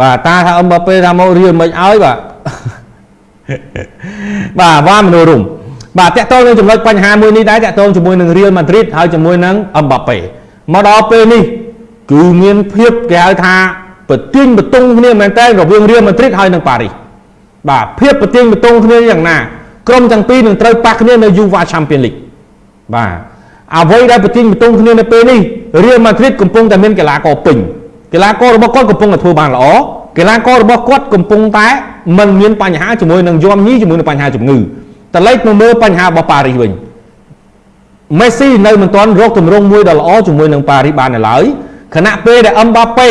បាទតាថាអឹមបាប៉េថាមករៀលមិនឲ្យបាទបាទវ៉ាមនុស្សរុំបាទតកតងនឹងចំណុចបញ្ហាមួយនេះដែរតកតងជាមួយនឹងរៀលម៉ាឌ្រីតហើយជាមួយនឹងអឹមបាប៉េមកដល់ពេលនេះគឺមានភាពគេហៅថាប្រទាញបតុងគ្នាមែនតើរវាងរៀលម៉ាឌ្រីតហើយនិងប៉ារីសបាទភាពប្រទាញបតុងគ្នាយ៉ាងណាក្រុមទាំងពីរនឹងត្រូវប៉ះគ្នានៅ UEFA Champions League បាទអ្វីដែលប្រទាញបតុងគ្នានៅពេលនេះរៀលម៉ាឌ្រីតកំពុងតែមានកីឡាករពេញ កីឡាកររបស់គាត់កំពុងតែធ្វើបានល្អកីឡាកររបស់គាត់កំពុងតែមិនមានបញ្ហាជាមួយនឹងយំញីជាមួយនឹងបញ្ហាជំងឺតលេចមកមើលបញ្ហារបស់ប៉ារីសវិញមេស៊ីនៅមិនទាន់រកទម្រង់មួយដ៏ល្អជាមួយនឹងប៉ារីសបាននៅឡើយខណៈពេលដែលអឹមបាប៉េ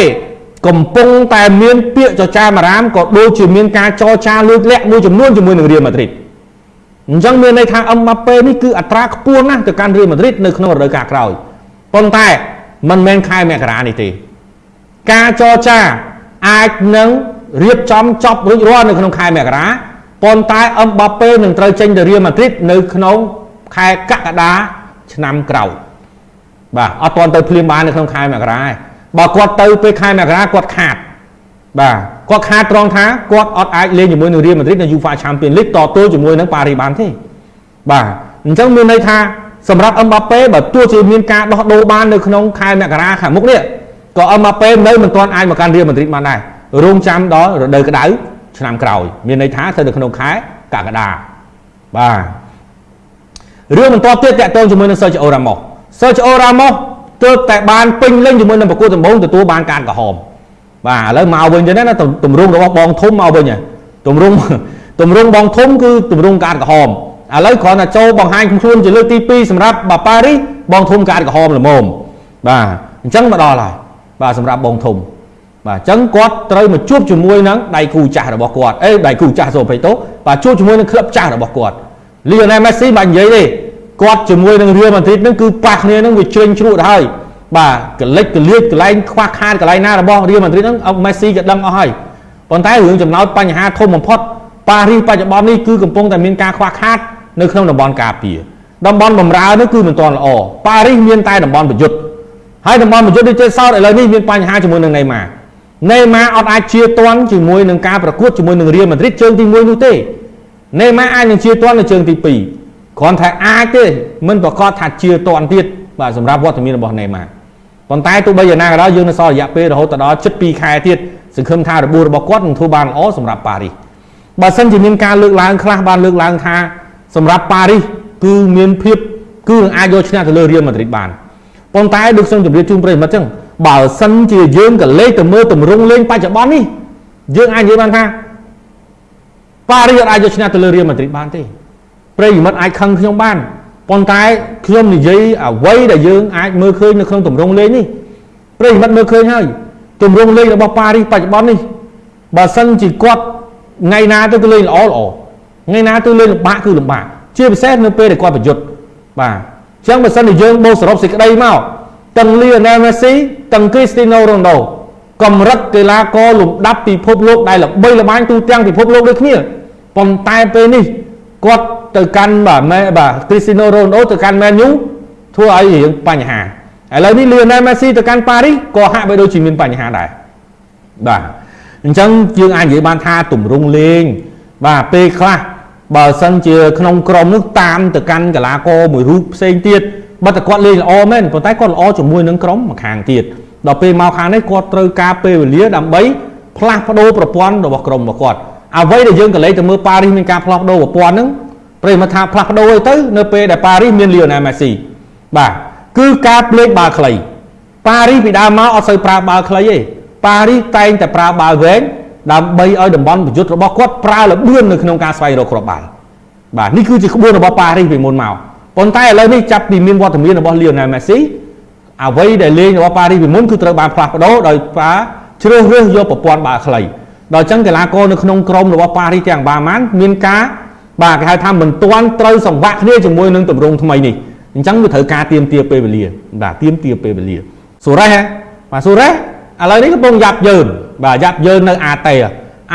កំពុងតែមានពាក្យចចាមអារាមក៏ដូចជាមានការចរចាលួចលាក់មួយចំនួនជាមួយនឹងរៀលម៉ាឌ្រីតអញ្ចឹងមានន័យថាអឹមបាប៉េនេះគឺអត្រាខ្ពស់ណាស់ទៅកាន់រៀលម៉ាឌ្រីតនៅក្នុងរដូវកាលក្រោយប៉ុន្តែមិនមែនខែមករានេះទេ ការចរចាអាចនឹងរៀបចំចប់រួចរាល់នៅក្នុងខែមករាប៉ុន្តែអឹមបាប៉េនឹងត្រូវចេញទៅរៀលម៉ាឌ្រីតនៅក្នុងខែកក្កដាឆ្នាំក្រោយបាទអត់ទាន់ទៅភ្លាមបាននៅក្នុងខែមករាទេបើគាត់ទៅពេលខែមករាគាត់ខាតបាទគាត់ខាតត្រង់ថាគាត់អត់អាចលេងជាមួយនឹងរៀលម៉ាឌ្រីតនៅ UEFA Champions League តទល់ជាមួយនឹងប៉ារីបានទេបាទអញ្ចឹងមានន័យថាសម្រាប់អឹមបាប៉េបើទោះជាមានការដោះដូរបាននៅក្នុងខែមករាខាងមុខនេះ ក៏អឹមបាប៉េនៅមិនទាន់អាចមកកាន់រៀលម៉ាឌ្រីតបានដែររងចាំដល់រដូវក្តៅឆ្នាំក្រោយ មានន័យថាទៅនៅក្នុងខែកក្កដាបាទរឿងបន្តទៀតតកតងជាមួយនឹង Sergio Ramos Sergio Ramos ទើបតែបានពេញលេញជាមួយនឹងប្រកួតដំបូងទទួលបានការក្រហមបាទឥឡូវមកវិញទៅណាទម្រង់របស់បងធំមកវិញទម្រង់ទម្រង់បងធំគឺទម្រង់ការក្រហមឥឡូវគ្រាន់តែចូលបង្ហាញខ្លួនជាលើកទី2សម្រាប់បាប៉ារីបងធំការក្រហមល្មមបាទអញ្ចឹងមកដល់ហើយ បាទសម្រាប់បងធំបាទអញ្ចឹងគាត់ត្រូវមកជួបជាមួយនឹងដៃគូចាស់របស់គាត់អេដៃគូចាស់សូមភ័យទោសបាទជួបជាមួយនឹងក្លឹបចាស់របស់គាត់លីអូណែលមេស៊ីមិននិយាយទេគាត់ជាមួយនឹងរៀលម៉ាឌ្រីតនឹងគឺប៉ះគ្នានឹងវាជ្រិញជ្រក់ទៅហើយបាទកលិចកលៀចកន្លែងខ្វះខាតកន្លែងណារបស់រៀលម៉ាឌ្រីតនឹងមេស៊ីក៏ដឹងអស់ហើយប៉ុន្តែរឿងចំណោទបញ្ហាធំបំផុតប៉ារីសបច្ចុប្បន្ននេះគឺកំពុងតែមានការខ្វះខាតនៅក្នុងតំបន់ការពារតំបន់បំរើនេះគឺមិនទាន់ល្អប៉ារីសមានតែតំបន់ប្រយុទ្ធ ហើយតំបន់ប្រយុទ្ធនេះចេះសោតឥឡូវនេះមានបញ្ហាជាមួយនឹងណេម៉ាណេម៉ាអត់អាចជាតន់ជាមួយនឹងការប្រកួតជាមួយនឹងរៀលម៉ាឌ្រីតជើងទី1នោះទេណេម៉ាអាចនឹងជាតន់នៅជើងទី2គ្រាន់តែអាចទេមិនប្រកាសថាជាតន់ទៀតបាទសម្រាប់វត្តមានរបស់ណេម៉ាប៉ុន្តែទោះបីយ៉ាងណាក៏ដោយយើងនៅសល់រយៈពេលរហូតដល់ជិត2ខែទៀតសង្ឃឹមថារបួសរបស់គាត់នឹងធ្វើបានល្អសម្រាប់ប៉ារីសបើសិនជាមានការលើកឡើងខ្លះបានលើកឡើងថាសម្រាប់ប៉ារីសគឺមានភាពគឺនឹងអាចយកឈ្នះទៅលើរៀលម៉ាឌ្រីតបាន ប៉ុន្តែដូចខ្ញុំជម្រាបជូនប្រិយមិត្តចឹងបើសិនជាយើងក៏លេខទៅមើលទម្រង់លេងបច្ចុប្បន្ននេះយើងអាចនិយាយបានថាប៉ារីសអាចយកឈ្នះទៅលើរៀលម៉ាឌ្រីតបានទេប្រិយមិត្តអាចខឹងខ្ញុំបានប៉ុន្តែខ្ញុំនិយាយអ្វីដែលយើងអាចមើលឃើញនៅក្នុងទម្រង់លេងនេះប្រិយមិត្តមើលឃើញហើយទម្រង់លេងរបស់ប៉ារីសបច្ចុប្បន្ននេះបើសិនជាគាត់ថ្ងៃណាទៅគឺលេងល្អល្អថ្ងៃណាទៅលេងលំបាកគឺលំបាកជាពិសេសនៅពេលដែលគាត់ប្រយុទ្ធបាទអញ្ចឹងបើសិនជាយើងបូកសរុបសេចក្តីមកទាំងលីអូណែលមេស៊ីទាំងគ្រីស្ទីណូរ៉ូណូកម្រិតកីឡាករលំដាប់ពិភពលោកដែលល្បីល្បាញទូទាំងពិភពលោកដូចគ្នាប៉ុន្តែពេលនេះគាត់ទៅកាន់បាទម៉ែបាទគ្រីស្ទីណូរ៉ូណូទៅកាន់មែនយូធ្វើឲ្យរៀងបញ្ហាឥឡូវនេះលីអូណែលមេស៊ីទៅកាន់ប៉ារីសក៏ហាក់បីដូចជាមានបញ្ហាដែរបាទអញ្ចឹងយើងអាចនិយាយបានថាទម្រង់លេងបាទពេលខ្លះ បើសិនជាក្នុងក្រុមនោះតាមទៅកាន់កីឡាករមួយរូបផ្សេងទៀតបើតែគាត់លេងល្អមែនប៉ុន្តែគាត់ល្អជាមួយនឹងក្រុមម្ខាងទៀតដល់ពេលមកខាងនេះគាត់ត្រូវការពេលវេលាដើម្បីផ្លាស់ប្ដូរប្រព័ន្ធរបស់ក្រុមរបស់គាត់អ្វីដែលយើងក៏លេចទៅមើលប៉ារីសមានការផ្លាស់ប្ដូរប្រព័ន្ធហ្នឹងប្រិមថាផ្លាស់ប្ដូរអីទៅនៅពេលដែលប៉ារីសមានលីអូណែលមេស៊ីបាទគឺការផ្លេចបាល់ខ្លីប៉ារីសពីដើមមកអត់សូវប្រើបាល់ខ្លីទេប៉ារីសតែងតែប្រើបាល់វែង ដើម្បីឲ្យតំបន់ប្រយុទ្ធរបស់គាត់ប្រើលបឿននៅក្នុងការស្វែងរកគ្រាប់បាល់បាទនេះគឺជាក្បួនរបស់ប៉ារីសពីមុនមកប៉ុន្តែឥឡូវនេះចាប់ពីមានវត្តមានរបស់លីអូណែលមេស៊ីអ្វីដែលលេងរបស់ប៉ារីសពីមុនគឺត្រូវបានផ្លាស់ប្ដូរដោយប៉ាជ្រើសរើសយកប្រព័ន្ធបាល់ខ្លីដល់អញ្ចឹងកីឡាករនៅក្នុងក្រុមរបស់ប៉ារីសទាំងបាម៉ានមានការបាទគេហៅថាមិនទាន់ត្រូវសង្វាក់គ្នាជាមួយនឹងទម្រង់ថ្មីនេះអញ្ចឹងវាត្រូវការទៀមទាពេលវេលាបាទទៀមទាពេលវេលាសូរ៉េសបាទសូរ៉េសឥឡូវនេះកំពុងយ៉ាប់យើង បាទយ៉ាប់យើងនៅអាតេ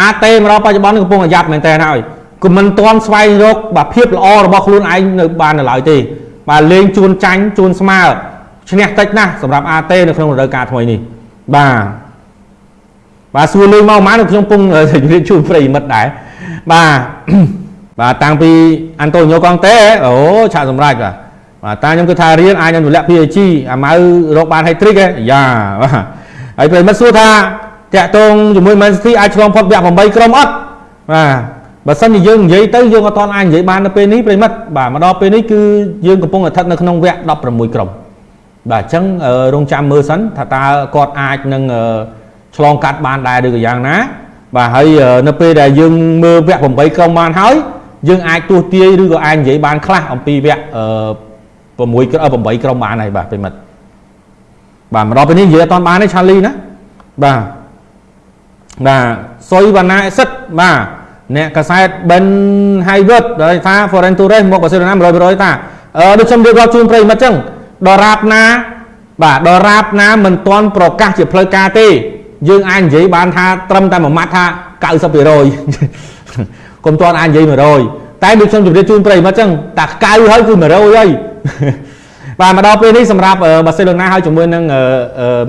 អាតេមកដល់បច្ចុប្បន្នកំពុងយ៉ាប់មែនតើហើយក៏មិនទាន់ស្វែងរកបាទភាពល្អរបស់ខ្លួនឯងនៅបាននៅឡើយទេបាទលេងជួនចាញ់ជួនស្មើឈ្នះតិចណាស់សម្រាប់អាតេនៅក្នុងរដូវកាលថ្មីនេះបាទបាទសួរលេងមកមកខ្ញុំពងជម្រាបជូនប្រិយមិត្តដែរបាទបាទតាំងពីអាន់តូញូកងតេអូឆាកសម្រាប់បាទបាទតាខ្ញុំគិតថារៀនអាចនឹងទម្លាក់ PAG អាម៉ៅរកបាន hat trick ឯយ៉ាបាទហើយប្រិយមិត្តសួរថា តាក់តងជាមួយ Man City អាចឆ្លងផុតវគ្គ8ក្រុមអត់បាទបើសិនជាយើងនិយាយទៅយើងអត់ទាន់អាចនិយាយបាននៅពេលនេះប្រិមិត្តបាទមកដល់ពេលនេះគឺយើងកំពុងតែស្ថិតនៅក្នុងវគ្គ16ក្រុមបាទអញ្ចឹងរងចាំមើលសិនថាតើគាត់អាចនឹងឆ្លងកាត់បានដែរឬក៏យ៉ាងណាបាទហើយនៅពេលដែលយើងមើលវគ្គ8ក្រុមបានហើយយើងអាចទស្សទាយឬក៏អាចនិយាយបានខ្លះអំពីវគ្គ6 8ក្រុមបានហើយបាទប្រិមិត្តបាទមកដល់ពេលនេះនិយាយអត់ទាន់បានទេឆាលីណាបាទ បាទសុយវណ្ណាអេសិតបាទអ្នកកសែត Ben Hayward ដែលថា Foreign Torres មកបាសេឡូណា100%តាអឺដូចខ្ញុំរៀបរាប់ជូនប្រិយមិត្តចឹងដរាបណាបាទដរាបណាមិនទាន់ប្រកាសជាផ្លូវការទេ យើងអាចនិយាយបានថាត្រឹមតែមួយម៉ាត់ថា90%កុំទាន់អាចនិយាយ100តែដូចខ្ញុំជម្រាបជូនប្រិយមិត្តចឹងតែកៅហើយគឺ100ហើយបាទមកដល់ពេលនេះសម្រាប់បាសេឡូណាហើយជាមួយនឹង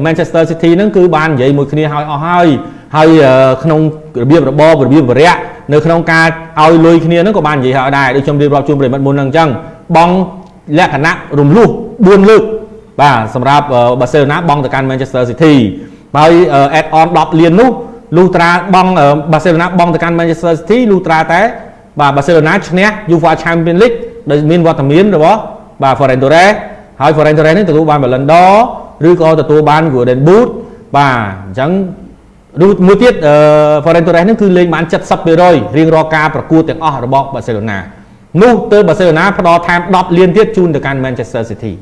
Manchester City ហ្នឹងគឺបាននិយាយមួយគ្នាហើយអស់ហើយ ហើយក្នុងរបៀបរបបរបៀបវរៈនៅក្នុងការឲ្យលុយគ្នាហ្នឹងក៏បាននិយាយឲ្យដែរដូចខ្ញុំរៀបរាប់ជូនប្រិមិត្តមុនហ្នឹងអញ្ចឹងបងលក្ខណៈរំលោះ4លើកបាទសម្រាប់បាសេឡូណាបងទៅកាន់ Manchester City ហើយ add on 10លាននោះលុះត្រាបងបាសេឡូណាបងទៅកាន់ Manchester City លុះត្រាតែបាទបាសេឡូណាឈ្នះ UEFA Champions League ដែលមានវត្តមានរបស់បាទ Ferran Torres ហើយ Ferran Torres នេះទទួលបាន Ballon d'Or ឬក៏ទទួលបាន Golden Boot បាទអញ្ចឹង រូមួយទៀត Ferran Torres ហ្នឹងគឺលេងបាន70%រៀងរាល់ការប្រកួតទាំងអស់របស់បាសេឡូណានោះទៅបាសេឡូណាផ្ដល់ថែម10លានទៀតជូនទៅកាន់ Manchester City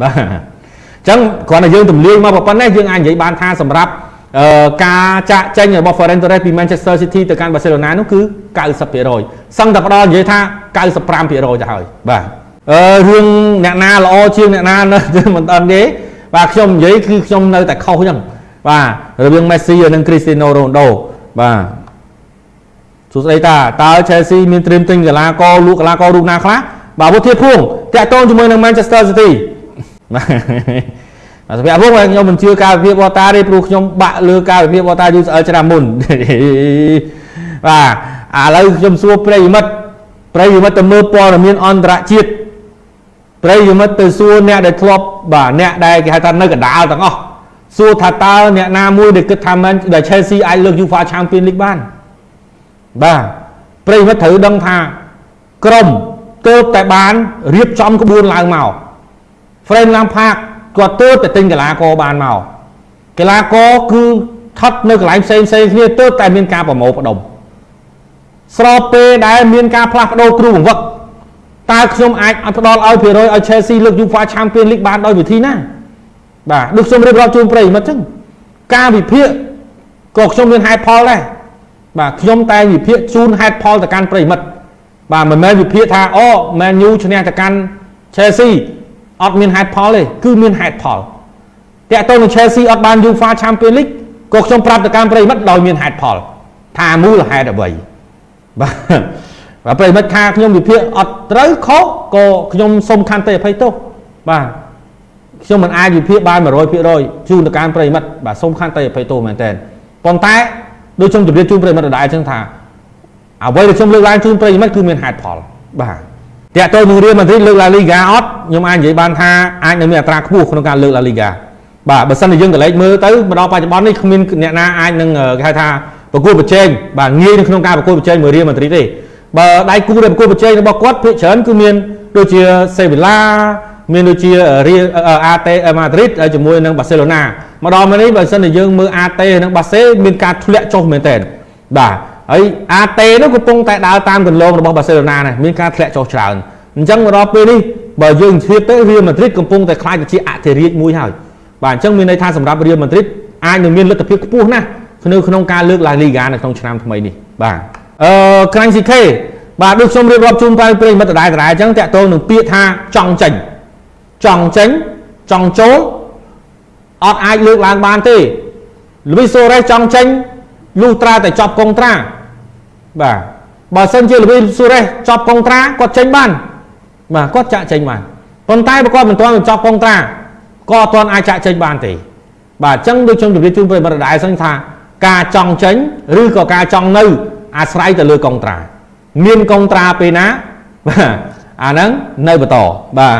បាទអញ្ចឹងគ្រាន់តែយើងទម្លាយមកប៉ុណ្ណេះយើងអាចនិយាយបានថាសម្រាប់ការចាក់ចេញរបស់ Ferran Torres ពី Manchester City ទៅកាន់ Barcelona នោះគឺ90%សឹងតែផ្ដល់និយាយថា95%ទៅហើយបាទអឺរឿងអ្នកណាល្អជាងអ្នកណាមិនដឹងទេបាទខ្ញុំនិយាយគឺខ្ញុំនៅតែខុសអញ្ចឹង បាទរវាង Messi និង Cristiano Ronaldo បាទសួស្ដីតាតើ Chelsea មានត្រៀមទិញកីឡាករលក់កីឡាកររូបណាខ្លះបាទវុធាភួងតាក់ទងជាមួយនឹង Manchester City បាទសម្រាប់ភួងខ្ញុំមិនជឿការវិភាគបតាទេព្រោះខ្ញុំបាក់លើការវិភាគបតាយូរស្អិលឆ្នាំមុនបាទឥឡូវខ្ញុំសួរប្រិយមិត្តប្រិយមិត្តទៅមើលព័ត៌មានអន្តរជាតិប្រិយមិត្តទៅសួរអ្នកដែលធ្លាប់បាទអ្នកដែលគេហៅថានៅកណ្ដាលទាំងអស់ សួរថាតើអ្នកណាមួយដែលគិតថាមិនដែល Chelsea អាចលើក UEFA Champions League បានបាទប្រិយមិត្តត្រូវដឹងថាក្រុមទៅតែបានរៀបចំក្បួនឡើងមក Frank Lampard គាត់ទៅតែទិញកីឡាករបានមកកីឡាករគឺថត់នៅកន្លែងផ្សេងផ្សេងគ្នាទៅតែមានការប្រមូលផ្ដុំស្របពេលដែលមានការផ្លាស់ប្ដូរគ្រូបង្វឹកតើខ្ញុំអាចអត់ផ្ដល់ឲ្យភាគរយឲ្យ Chelsea លើក UEFA Champions League បានដោយវិធីណា បាទដូចខ្ញុំរៀបរាប់ជូនប្រិយមិត្តចឹងការវិភាគក៏ខ្ញុំមានហេតុផលដែរបាទខ្ញុំតែវិភាគជូនហេតុផលទៅកាន់ប្រិយមិត្តបាទមិនមែនវិភាគថាអូ Man U ឈ្នះទៅកាន់ Chelsea អត់មានហេតុផលទេគឺមានហេតុផលតាក់ទងនឹង Chelsea អត់បាន UEFA Champions League ក៏ខ្ញុំប្រាប់ទៅកាន់ប្រិយមិត្តដោយមានហេតុផល ថាមូលហេតុអ្វីបាទបាទប្រិមិត្តថាខ្ញុំវិភាគអត់ត្រូវខុសក៏ខ្ញុំសុំខន្តីអភ័យទោសបាទ ខ្ញុំមិនអាចវិភាគបាន100%ជូនទៅកាន់ប្រិមិត្តបាទសុំខន្តីអភ័យទោសមែនតើប៉ុន្តែដូចខ្ញុំជម្រាបជូនប្រិមិត្តដដែលចឹងថាអ្វីដែលខ្ញុំលើកឡើងជូនប្រិមិត្តគឺមានហេតុផលបាទតាក់ទងនឹងរៀលម៉ាឌ្រីតលើកឡាលីហ្គាអត់ខ្ញុំអាចនិយាយបានថាអាចនឹងមានអត្រាខ្ពស់ក្នុងការលើកឡាលីហ្គាបាទបើសិនជាយើងកលេចមើលទៅមកដល់បច្ចុប្បន្ននេះគ្មានអ្នកណាអាចនឹងគេហៅថាប្រកួតប្រជែងបាទងាយនៅក្នុងការប្រកួតប្រជែងមួយរៀលម៉ាឌ្រីតទេបើដៃគូដែលប្រកួតប្រជែងរបស់គាត់ភាគច្រើនគឺមានដូចជាសេវីឡា មានដូចជារៀលអាតេម៉ាឌ្រីតជាមួយនឹងបាសេឡូណាមកដល់មកនេះបើសិនជាយើងមើលអាតេនិងបាសេមានការធ្លាក់ចុះមែនតើបាទហើយអាតេនោះកំពុងតែដើរតាមគន្លងរបស់បាសេឡូណានេះមានការធ្លាក់ចុះច្រើនអញ្ចឹងមកដល់ពេលនេះបើយើងធៀបទៅរៀលម៉ាឌ្រីតកំពុងតែខ្លាចទៅជាអធិរាជមួយហើយបាទអញ្ចឹងមានន័យថាសម្រាប់រៀលម៉ាឌ្រីតអាចនឹងមានលទ្ធភាពខ្ពស់ណាស់នៅក្នុងការលើកឡាលីហ្គានៅក្នុងឆ្នាំថ្មីនេះបាទអឺក្រាញ់ស៊ីខេបាទដូចខ្ញុំរៀបរាប់ជូនប្រិយប្រិយមិត្តដដែលដដែលអញ្ចឹងតាក់ទងនឹងពាក្យថាចង់ចេញ ចង់ចេញចង់ចូលអត់អាចលើកឡើងបានទេលូវីសូរ៉េសចង់ចេញលុះត្រាតែចប់កុងត្រាបាទបើសិនជាលូវីសូរ៉េសចប់កុងត្រាគាត់ចេញបានបាទគាត់ចាក់ចេញបានប៉ុន្តែបើគាត់មិនទាន់ចប់កុងត្រាក៏អត់ទាន់អាចចាក់ចេញបានទេបាទអញ្ចឹងដូចខ្ញុំជម្រាបជូនប្រិយមិត្តដដែលសិនថាការចង់ចេញឬក៏ការចង់នៅ អាស្រ័យទៅលើកុងត្រាមានកុងត្រាពេលណាបាទអាហ្នឹងនៅបន្តបាទ